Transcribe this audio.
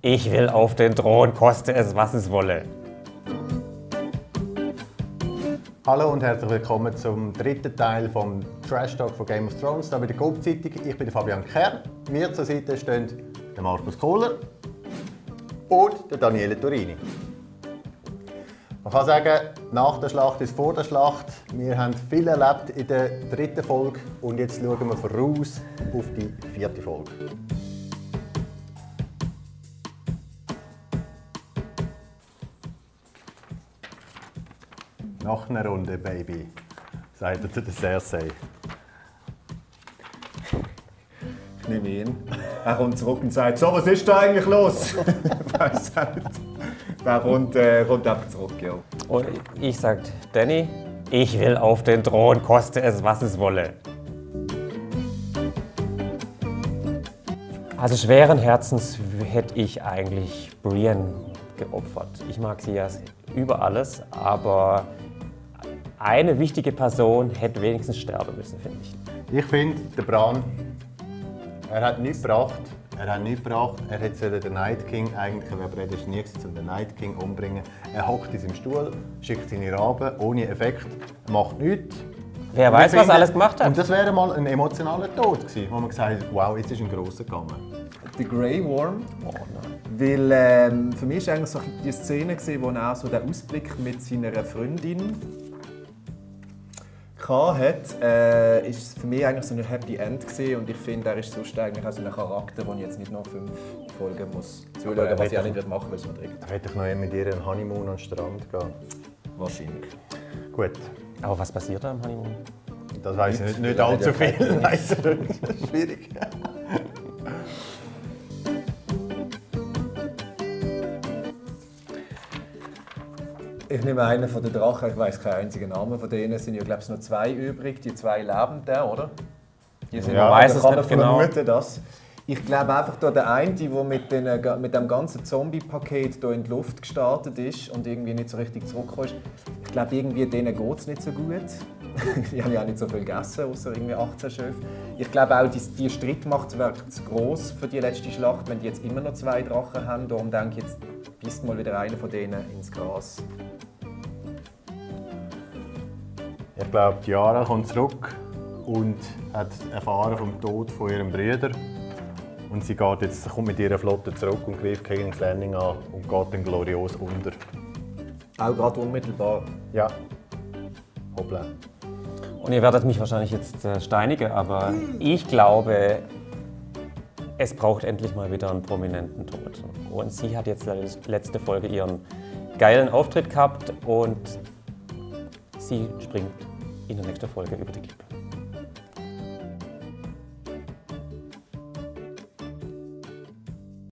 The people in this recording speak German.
Ich will auf den Thron, koste es, was es wolle. Hallo und herzlich willkommen zum dritten Teil vom Trash Talk von Game of Thrones, hier bei der Coop-Zeitung. Ich bin Fabian Kern. Mir zur Seite stehen der Markus Kohler und der Daniele Turini. Man kann sagen, nach der Schlacht ist vor der Schlacht. Wir haben viel erlebt in der dritten Folge und jetzt schauen wir voraus auf die vierte Folge. Nach einer Runde, Baby, sagt er zu der Cersei. Ich nehme ihn. Er kommt zurück und sagt, so, was ist da eigentlich los? weiß auch nicht. Er kommt, äh, kommt einfach zurück, ja. Und ich sag, Danny, ich will auf den Thron, koste es, was es wolle. Also schweren Herzens hätte ich eigentlich Brienne geopfert. Ich mag sie ja über alles, aber eine wichtige Person hätte wenigstens sterben müssen, finde ich. Ich finde, der Bran, er hat nichts gebracht. Er hat nichts gebracht. Er hätte den Night King eigentlich, er wäre prädestiniert um den Night King umbringen. Er hockt in seinem Stuhl, schickt seine Raben ohne Effekt, macht nichts. Wer weiß, ich was alles gemacht hat. Und das wäre mal ein emotionaler Tod gewesen, wo man gesagt hat, wow, jetzt ist ein grosser gegangen. Der Grey Worm. Oh nein. Weil ähm, für mich war eigentlich so die Szene, gewesen, wo er auch so den Ausblick mit seiner Freundin hatte, äh, ist für mich eigentlich so ein Happy End gewesen. und ich finde, er ist sonst eigentlich auch so ein Charakter, den ich jetzt nicht noch fünf Folgen muss zuschauen was ich auch nicht wird machen weil es mir hätte ich noch eher mit ihr einen Honeymoon an den Strand gehen. Wahrscheinlich. Gut, Aber was passiert da am Honeymoon? das weiß ich nicht, nicht allzu viel. kein Leider. Schwierig. Ich nehme einen von den Drachen, ich weiß keinen einzigen Namen von denen. Es sind ja, glaube ich, noch zwei übrig. Die zwei leben da, oder? Die sind Ja, weiß es kann nicht genau. vermuten, dass. Ich glaube einfach, da der eine, der mit, den, äh, mit dem ganzen Zombie-Paket hier in die Luft gestartet ist und irgendwie nicht so richtig zurückgekommen ist, ich glaube, irgendwie denen geht es nicht so gut. die haben ja auch nicht so viel gegessen, außer irgendwie 18 Schöfe. Ich glaube auch, die, die Streitmacht wäre zu gross für die letzte Schlacht, wenn die jetzt immer noch zwei Drachen haben. Darum denke ich, jetzt bist mal wieder einer von denen ins Gras. Ich glaube, Yara kommt zurück und hat erfahren vom Tod von ihrem Bruder. Und sie geht jetzt, kommt mit ihrer Flotte zurück und greift King's Landing an und geht dann glorios unter. Auch gerade unmittelbar. Ja. Hoppla. Und ihr werdet mich wahrscheinlich jetzt äh, steinigen, aber ich glaube, es braucht endlich mal wieder einen prominenten Tod. Und sie hat jetzt le- letzte Folge ihren geilen Auftritt gehabt und sie springt in der nächsten Folge über die Klippe.